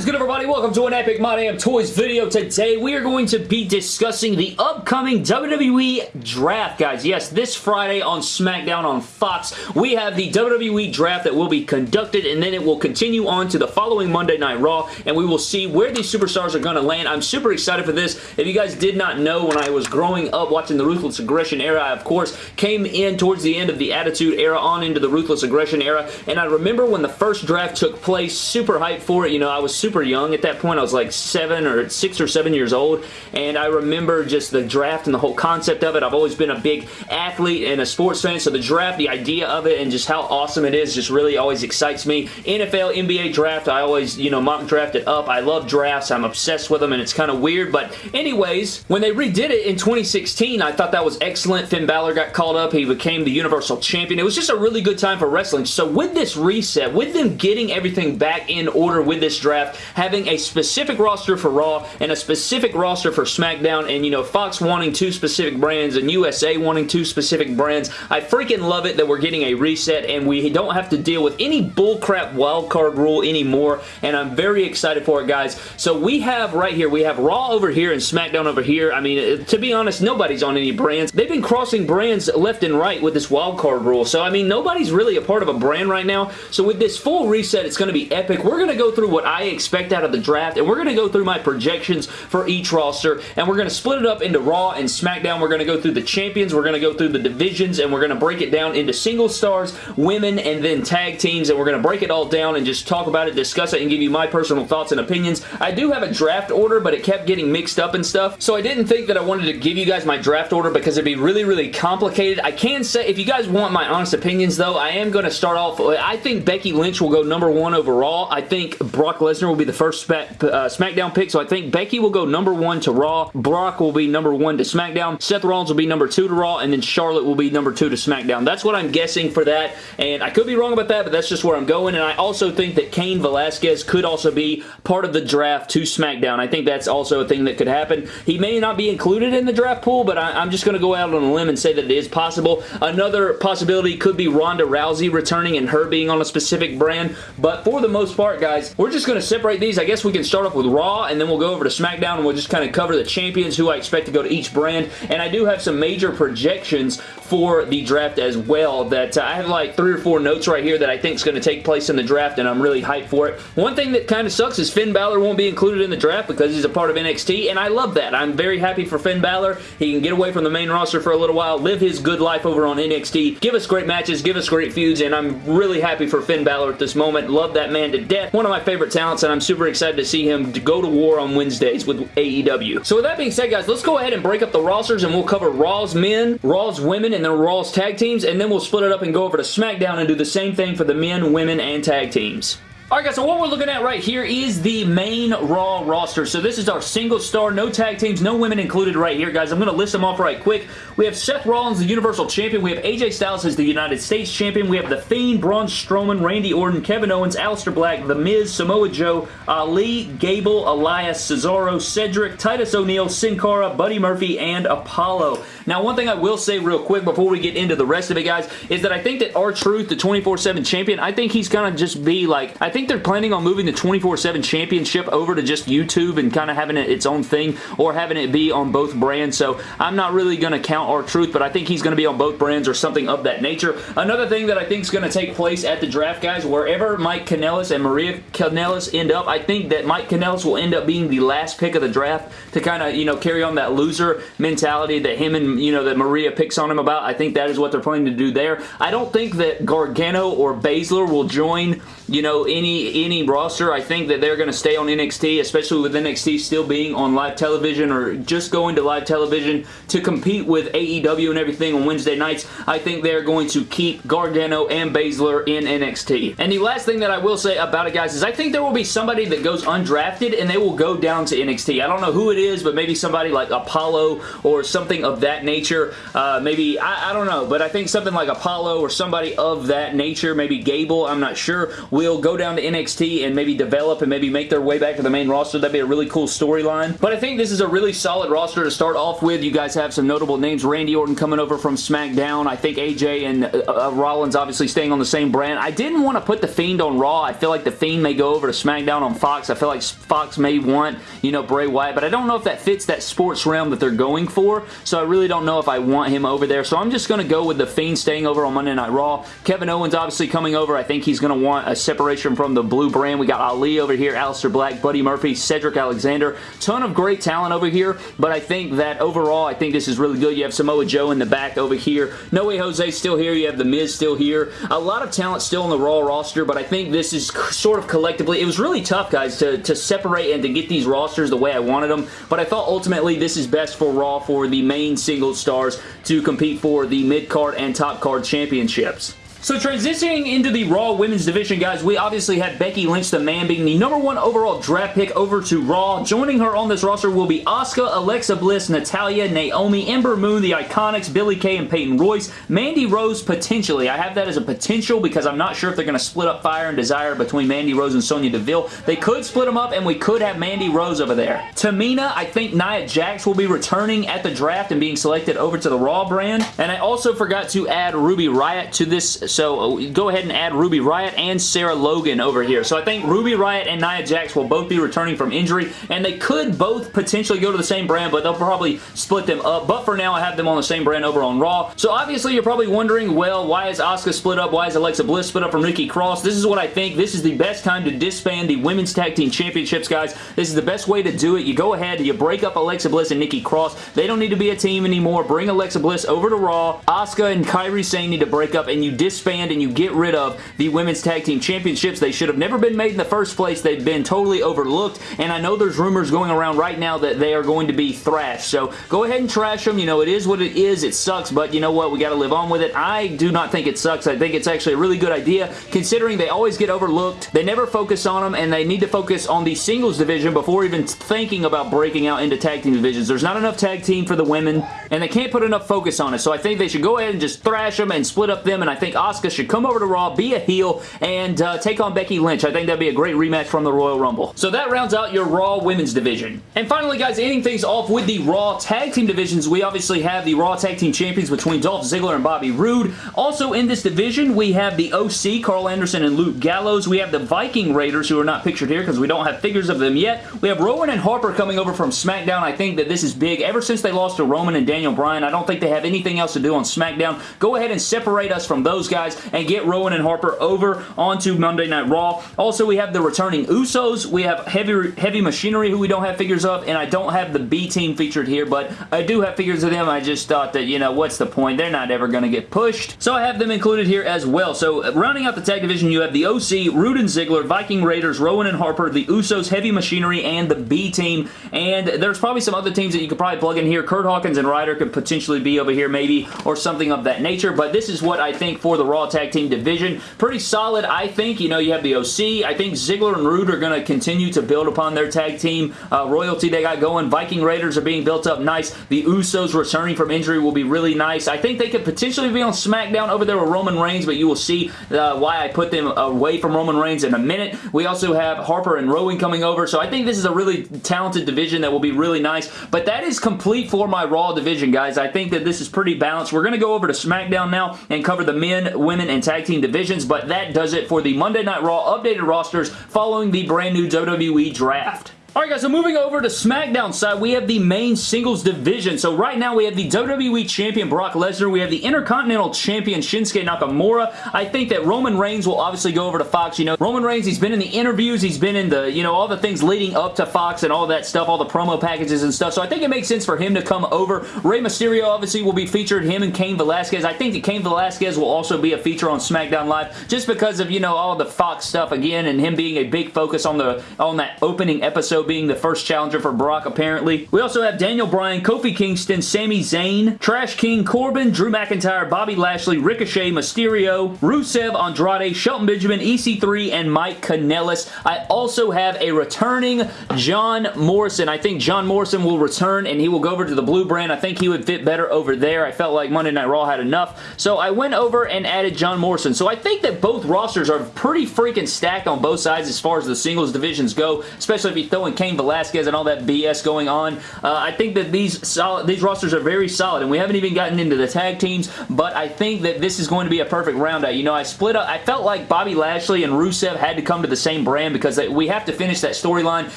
is good everybody? Welcome to an Epic My Damn Toys video. Today we are going to be discussing the upcoming WWE Draft, guys. Yes, this Friday on SmackDown on Fox, we have the WWE Draft that will be conducted and then it will continue on to the following Monday Night Raw and we will see where these superstars are going to land. I'm super excited for this. If you guys did not know, when I was growing up watching the Ruthless Aggression era, I of course came in towards the end of the Attitude era on into the Ruthless Aggression era and I remember when the first draft took place, super hyped for it. You know, I was super young at that point. I was like seven or six or seven years old, and I remember just the draft and the whole concept of it. I've always been a big athlete and a sports fan, so the draft, the idea of it, and just how awesome it is just really always excites me. NFL, NBA draft, I always, you know, mock draft it up. I love drafts. I'm obsessed with them, and it's kind of weird, but anyways, when they redid it in 2016, I thought that was excellent. Finn Balor got called up. He became the Universal Champion. It was just a really good time for wrestling. So with this reset, with them getting everything back in order with this draft, having a specific roster for Raw and a specific roster for SmackDown and, you know, Fox wanting two specific brands and USA wanting two specific brands. I freaking love it that we're getting a reset and we don't have to deal with any bullcrap wildcard rule anymore and I'm very excited for it, guys. So we have right here, we have Raw over here and SmackDown over here. I mean, uh, to be honest, nobody's on any brands. They've been crossing brands left and right with this wildcard rule. So, I mean, nobody's really a part of a brand right now. So with this full reset, it's going to be epic. We're going to go through what I expect out of the draft, and we're going to go through my projections for each roster, and we're going to split it up into Raw and SmackDown. We're going to go through the champions, we're going to go through the divisions, and we're going to break it down into single stars, women, and then tag teams, and we're going to break it all down and just talk about it, discuss it, and give you my personal thoughts and opinions. I do have a draft order, but it kept getting mixed up and stuff, so I didn't think that I wanted to give you guys my draft order because it'd be really, really complicated. I can say, if you guys want my honest opinions, though, I am going to start off, I think Becky Lynch will go number one overall. I think Brock Lesnar will be the first uh, SmackDown pick, so I think Becky will go number one to Raw, Brock will be number one to SmackDown, Seth Rollins will be number two to Raw, and then Charlotte will be number two to SmackDown. That's what I'm guessing for that, and I could be wrong about that, but that's just where I'm going, and I also think that Cain Velasquez could also be part of the draft to SmackDown. I think that's also a thing that could happen. He may not be included in the draft pool, but I, am just going to go out on a limb and say that it is possible. Another possibility could be Ronda Rousey returning and her being on a specific brand, but for the most part, guys, we're just going to separate these. I guess we can start off with Raw, and then we'll go over to SmackDown, and we'll just kind of cover the champions, who I expect to go to each brand, and I do have some major projections for the draft as well that uh, I have like three or four notes right here that I think is going to take place in the draft and I'm really hyped for it. One thing that kind of sucks is Finn Balor won't be included in the draft because he's a part of NXT and I love that. I'm very happy for Finn Balor. He can get away from the main roster for a little while, live his good life over on NXT, give us great matches, give us great feuds and I'm really happy for Finn Balor at this moment. Love that man to death. One of my favorite talents and I'm super excited to see him go to war on Wednesdays with AEW. So with that being said guys, let's go ahead and break up the rosters and we'll cover Raw's men, Raw's women, and then Raw's tag teams, and then we'll split it up and go over to SmackDown and do the same thing for the men, women, and tag teams. Alright guys, so what we're looking at right here is the main Raw roster. So this is our single star, no tag teams, no women included right here, guys. I'm going to list them off right quick. We have Seth Rollins, the Universal Champion. We have AJ Styles as the United States Champion. We have The Fiend, Braun Strowman, Randy Orton, Kevin Owens, Aleister Black, The Miz, Samoa Joe, Ali, Gable, Elias, Cesaro, Cedric, Titus O'Neil, Sin Cara, Buddy Murphy, and Apollo. Now, one thing I will say real quick before we get into the rest of it, guys, is that I think that R-Truth, the 24-7 champion, I think he's going to just be like, I think think they're planning on moving the 24-7 championship over to just YouTube and kind of having it its own thing or having it be on both brands. So I'm not really going to count R-Truth, but I think he's going to be on both brands or something of that nature. Another thing that I think is going to take place at the draft, guys, wherever Mike Kanellis and Maria Kanellis end up, I think that Mike Kanellis will end up being the last pick of the draft to kind of, you know, carry on that loser mentality that him and, you know, that Maria picks on him about. I think that is what they're planning to do there. I don't think that Gargano or Baszler will join, you know, any any roster. I think that they're going to stay on NXT, especially with NXT still being on live television or just going to live television to compete with AEW and everything on Wednesday nights. I think they're going to keep Gargano and Baszler in NXT. And the last thing that I will say about it, guys, is I think there will be somebody that goes undrafted and they will go down to NXT. I don't know who it is, but maybe somebody like Apollo or something of that nature. Uh, maybe, I, I don't know, but I think something like Apollo or somebody of that nature, maybe Gable, I'm not sure, will go down to NXT and maybe develop and maybe make their way back to the main roster. That'd be a really cool storyline. But I think this is a really solid roster to start off with. You guys have some notable names. Randy Orton coming over from SmackDown. I think AJ and uh, uh, Rollins obviously staying on the same brand. I didn't want to put The Fiend on Raw. I feel like The Fiend may go over to SmackDown on Fox. I feel like Fox may want, you know, Bray Wyatt, but I don't know if that fits that sports realm that they're going for, so I really don't know if I want him over there. So I'm just going to go with The Fiend staying over on Monday Night Raw. Kevin Owens obviously coming over. I think he's going to want a separation from the blue brand. We got Ali over here, Aleister Black, Buddy Murphy, Cedric Alexander. Ton of great talent over here, but I think that overall, I think this is really good. You have Samoa Joe in the back over here. No Way Jose still here. You have The Miz still here. A lot of talent still in the Raw roster, but I think this is sort of collectively, it was really tough, guys, to, to separate and to get these rosters the way I wanted them, but I thought ultimately this is best for Raw for the main single stars to compete for the mid-card and top-card championships. So transitioning into the Raw Women's Division, guys, we obviously had Becky Lynch, the man, being the number one overall draft pick over to Raw. Joining her on this roster will be Asuka, Alexa Bliss, Natalya, Naomi, Ember Moon, the Iconics, Billie Kay, and Peyton Royce. Mandy Rose, potentially. I have that as a potential because I'm not sure if they're going to split up Fire and Desire between Mandy Rose and Sonya Deville. They could split them up, and we could have Mandy Rose over there. Tamina, I think Nia Jax will be returning at the draft and being selected over to the Raw brand. And I also forgot to add Ruby Riot to this so uh, go ahead and add Ruby Riot and Sarah Logan over here. So I think Ruby Riot and Nia Jax will both be returning from injury, and they could both potentially go to the same brand, but they'll probably split them up. But for now, I have them on the same brand over on Raw. So obviously, you're probably wondering, well, why is Asuka split up? Why is Alexa Bliss split up from Nikki Cross? This is what I think. This is the best time to disband the Women's Tag Team Championships, guys. This is the best way to do it. You go ahead, you break up Alexa Bliss and Nikki Cross. They don't need to be a team anymore. Bring Alexa Bliss over to Raw. Asuka and Kairi Sane need to break up, and you disband and and you get rid of the Women's Tag Team Championships. They should have never been made in the first place. They've been totally overlooked, and I know there's rumors going around right now that they are going to be thrashed. So go ahead and trash them. You know, it is what it is. It sucks, but you know what? We got to live on with it. I do not think it sucks. I think it's actually a really good idea, considering they always get overlooked. They never focus on them, and they need to focus on the singles division before even thinking about breaking out into tag team divisions. There's not enough tag team for the women, and they can't put enough focus on it. So I think they should go ahead and just thrash them and split up them, and I think Asuka should come over to Raw, be a heel, and uh, take on Becky Lynch. I think that'd be a great rematch from the Royal Rumble. So that rounds out your Raw Women's Division. And finally, guys, ending things off with the Raw Tag Team Divisions, we obviously have the Raw Tag Team Champions between Dolph Ziggler and Bobby Roode. Also in this division, we have the OC, Carl Anderson and Luke Gallows. We have the Viking Raiders, who are not pictured here because we don't have figures of them yet. We have Rowan and Harper coming over from SmackDown. I think that this is big. Ever since they lost to Roman and Daniel Bryan, I don't think they have anything else to do on SmackDown. Go ahead and separate us from those guys and get Rowan and Harper over onto Monday Night Raw. Also, we have the returning Usos. We have Heavy, heavy Machinery, who we don't have figures of, and I don't have the B team featured here, but I do have figures of them. I just thought that, you know, what's the point? They're not ever going to get pushed. So I have them included here as well. So rounding out the tag division, you have the OC, Roode and Ziggler, Viking Raiders, Rowan and Harper, the Usos, Heavy Machinery, and the B team. And there's probably some other teams that you could probably plug in here. Kurt Hawkins and Ryder could potentially be over here maybe, or something of that nature. But this is what I think for the Raw Tag Team division. Pretty solid, I think. You know, you have the OC. I think Ziggler and Roode are going to continue to build upon their tag team uh, royalty they got going. Viking Raiders are being built up nice. The Usos returning from injury will be really nice. I think they could potentially be on SmackDown over there with Roman Reigns, but you will see uh, why I put them away from Roman Reigns in a minute. We also have Harper and Rowan coming over, so I think this is a really talented division that will be really nice, but that is complete for my Raw division, guys. I think that this is pretty balanced. We're going to go over to SmackDown now and cover the men, women, and tag team divisions, but that does it for the Monday Night Raw updated rosters following the brand new WWE Draft. Alright guys, so moving over to SmackDown side, we have the main singles division. So right now we have the WWE Champion Brock Lesnar, we have the Intercontinental Champion Shinsuke Nakamura. I think that Roman Reigns will obviously go over to Fox. You know, Roman Reigns, he's been in the interviews, he's been in the, you know, all the things leading up to Fox and all that stuff, all the promo packages and stuff. So I think it makes sense for him to come over. Rey Mysterio obviously will be featured, him and Cain Velasquez. I think that Cain Velasquez will also be a feature on SmackDown Live just because of, you know, all the Fox stuff again and him being a big focus on the on that opening episode Being the first challenger for Brock, apparently. We also have Daniel Bryan, Kofi Kingston, Sami Zayn, Trash King, Corbin, Drew McIntyre, Bobby Lashley, Ricochet, Mysterio, Rusev, Andrade, Shelton Benjamin, EC3, and Mike Kanellis. I also have a returning John Morrison. I think John Morrison will return and he will go over to the blue brand. I think he would fit better over there. I felt like Monday Night Raw had enough. So I went over and added John Morrison. So I think that both rosters are pretty freaking stacked on both sides as far as the singles divisions go, especially if you throw in Cain Velasquez and all that BS going on. Uh, I think that these solid, these rosters are very solid, and we haven't even gotten into the tag teams, but I think that this is going to be a perfect round out. You know, I split up, I felt like Bobby Lashley and Rusev had to come to the same brand because we have to finish that storyline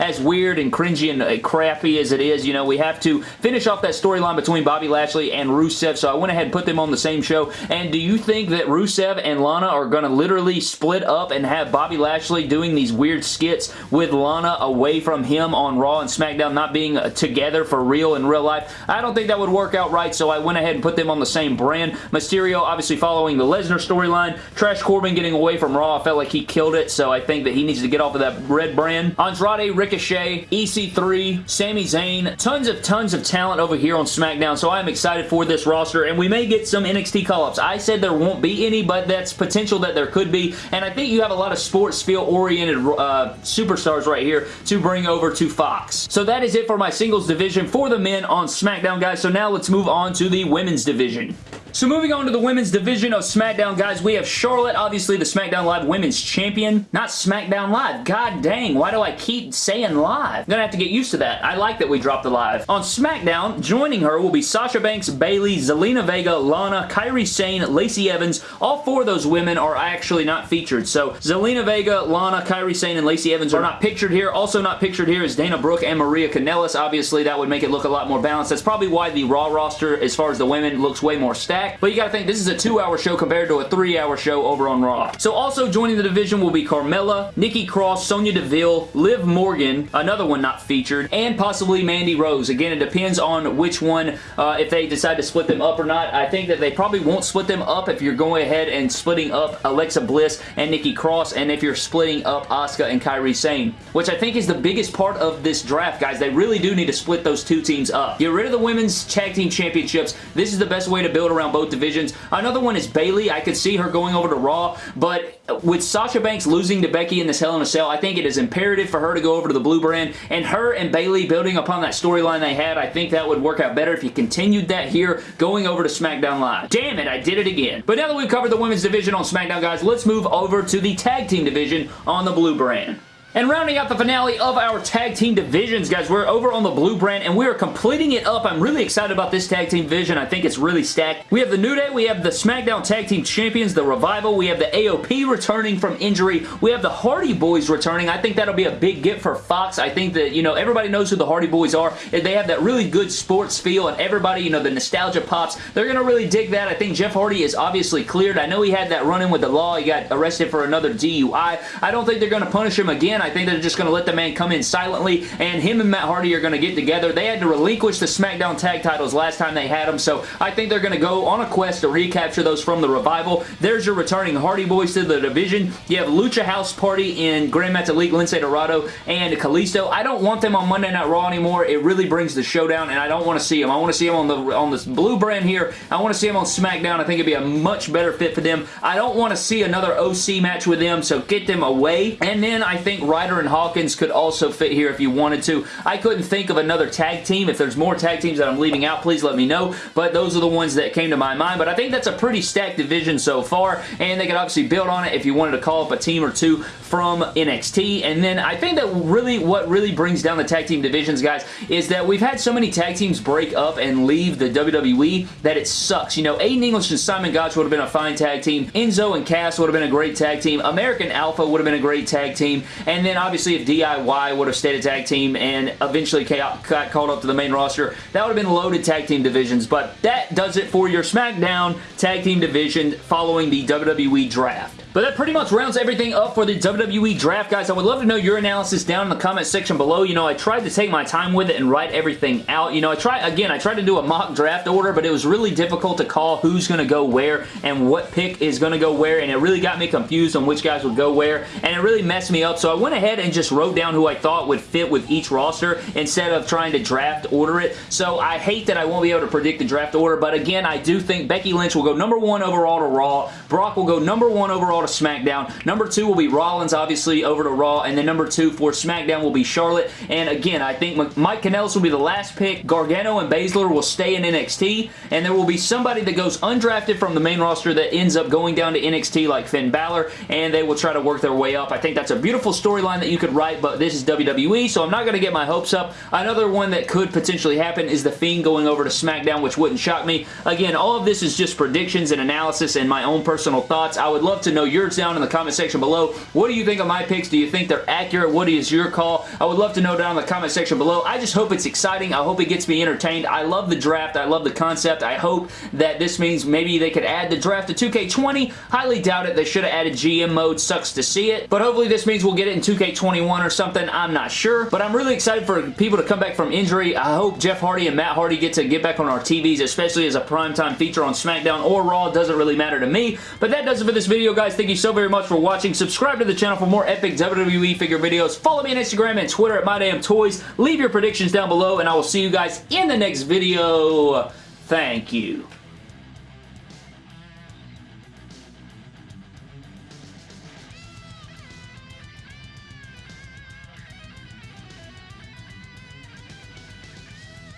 as weird and cringy and uh, crappy as it is. You know, we have to finish off that storyline between Bobby Lashley and Rusev, so I went ahead and put them on the same show, and do you think that Rusev and Lana are going to literally split up and have Bobby Lashley doing these weird skits with Lana away from him on Raw and SmackDown not being uh, together for real in real life? I don't think that would work out right, so I went ahead and put them on the same brand. Mysterio obviously following the Lesnar storyline. Trash Corbin getting away from Raw. I felt like he killed it, so I think that he needs to get off of that red brand. Andrade, Ricochet, EC3, Sami Zayn, tons of tons of talent over here on SmackDown, so I'm excited for this roster, and we may get some NXT call-ups. I said there won't be any, but that's potential that there could be, and I think you have a lot of sports feel-oriented uh, superstars right here to bring over to Fox. So that is it for my singles division for the men on SmackDown, guys. So now let's move on to the women's division. So moving on to the women's division of SmackDown, guys, we have Charlotte, obviously the SmackDown Live Women's Champion. Not SmackDown Live. God dang, why do I keep saying live? I'm gonna have to get used to that. I like that we dropped the live. On SmackDown, joining her will be Sasha Banks, Bayley, Zelina Vega, Lana, Kairi Sane, Lacey Evans. All four of those women are actually not featured. So Zelina Vega, Lana, Kairi Sane, and Lacey Evans are not pictured here. Also not pictured here is Dana Brooke and Maria Kanellis. Obviously, that would make it look a lot more balanced. That's probably why the Raw roster, as far as the women, looks way more stacked back, but you gotta think this is a two-hour show compared to a three-hour show over on Raw. So also joining the division will be Carmella, Nikki Cross, Sonya Deville, Liv Morgan, another one not featured, and possibly Mandy Rose. Again, it depends on which one, uh, if they decide to split them up or not. I think that they probably won't split them up if you're going ahead and splitting up Alexa Bliss and Nikki Cross, and if you're splitting up Asuka and Kairi Sane, which I think is the biggest part of this draft, guys. They really do need to split those two teams up. Get rid of the women's tag team championships. This is the best way to build around both divisions. Another one is Bayley. I could see her going over to Raw, but with Sasha Banks losing to Becky in this Hell in a Cell, I think it is imperative for her to go over to the Blue Brand, and her and Bayley building upon that storyline they had, I think that would work out better if you continued that here going over to SmackDown Live. Damn it, I did it again. But now that we've covered the women's division on SmackDown, guys, let's move over to the tag team division on the Blue Brand. And rounding out the finale of our tag team divisions, guys, we're over on the blue brand, and we are completing it up. I'm really excited about this tag team division. I think it's really stacked. We have the New Day. We have the SmackDown Tag Team Champions, the Revival. We have the AOP returning from injury. We have the Hardy Boys returning. I think that'll be a big get for Fox. I think that, you know, everybody knows who the Hardy Boys are. They have that really good sports feel, and everybody, you know, the nostalgia pops. They're going to really dig that. I think Jeff Hardy is obviously cleared. I know he had that run-in with the law. He got arrested for another DUI. I don't think they're going to punish him again. I think they're just going to let the man come in silently, and him and Matt Hardy are going to get together. They had to relinquish the SmackDown tag titles last time they had them, so I think they're going to go on a quest to recapture those from the Revival. There's your returning Hardy Boys to the division. You have Lucha House Party in Gran Metalik, Lince Dorado, and Kalisto. I don't want them on Monday Night Raw anymore. It really brings the showdown, and I don't want to see them. I want to see them on the on this blue brand here. I want to see them on SmackDown. I think it'd be a much better fit for them. I don't want to see another OC match with them, so get them away. And then I think Ryder and Hawkins could also fit here if you wanted to. I couldn't think of another tag team. If there's more tag teams that I'm leaving out, please let me know. But those are the ones that came to my mind. But I think that's a pretty stacked division so far, and they could obviously build on it if you wanted to call up a team or two from NXT. And then I think that really what really brings down the tag team divisions, guys, is that we've had so many tag teams break up and leave the WWE that it sucks. You know, Aiden English and Simon Gotch would have been a fine tag team. Enzo and Cass would have been a great tag team. American Alpha would have been a great tag team. And then obviously if DIY would have stayed a tag team and eventually got called up to the main roster, that would have been loaded tag team divisions. But that does it for your SmackDown tag team division following the WWE draft. But that pretty much rounds everything up for the WWE Draft, guys. I would love to know your analysis down in the comment section below. You know, I tried to take my time with it and write everything out. You know, I try again, I tried to do a mock draft order, but it was really difficult to call who's going to go where and what pick is going to go where, and it really got me confused on which guys would go where, and it really messed me up. So I went ahead and just wrote down who I thought would fit with each roster instead of trying to draft order it. So I hate that I won't be able to predict the draft order, but again, I do think Becky Lynch will go number one overall to Raw. Brock will go number one overall to SmackDown. Number two will be Rollins, obviously, over to Raw, and then number two for SmackDown will be Charlotte. And again, I think Mike Kanellis will be the last pick. Gargano and Baszler will stay in NXT, and there will be somebody that goes undrafted from the main roster that ends up going down to NXT like Finn Balor, and they will try to work their way up. I think that's a beautiful storyline that you could write, but this is WWE, so I'm not going to get my hopes up. Another one that could potentially happen is The Fiend going over to SmackDown, which wouldn't shock me. Again, all of this is just predictions and analysis and my own personal thoughts. I would love to know yours down in the comment section below. What do you think of my picks? Do you think they're accurate? What is your call? I would love to know down in the comment section below. I just hope it's exciting. I hope it gets me entertained. I love the draft. I love the concept. I hope that this means maybe they could add the draft to 2K20. Highly doubt it. They should have added GM mode. Sucks to see it. But hopefully this means we'll get it in 2K21 or something. I'm not sure. But I'm really excited for people to come back from injury. I hope Jeff Hardy and Matt Hardy get to get back on our TVs, especially as a primetime feature on SmackDown or Raw. Doesn't really matter to me. But that does it for this video, guys. Thank you so very much for watching. Subscribe to the channel for more epic WWE figure videos. Follow me on Instagram and Twitter at MyDamnToys. Leave your predictions down below, and I will see you guys in the next video. Thank you.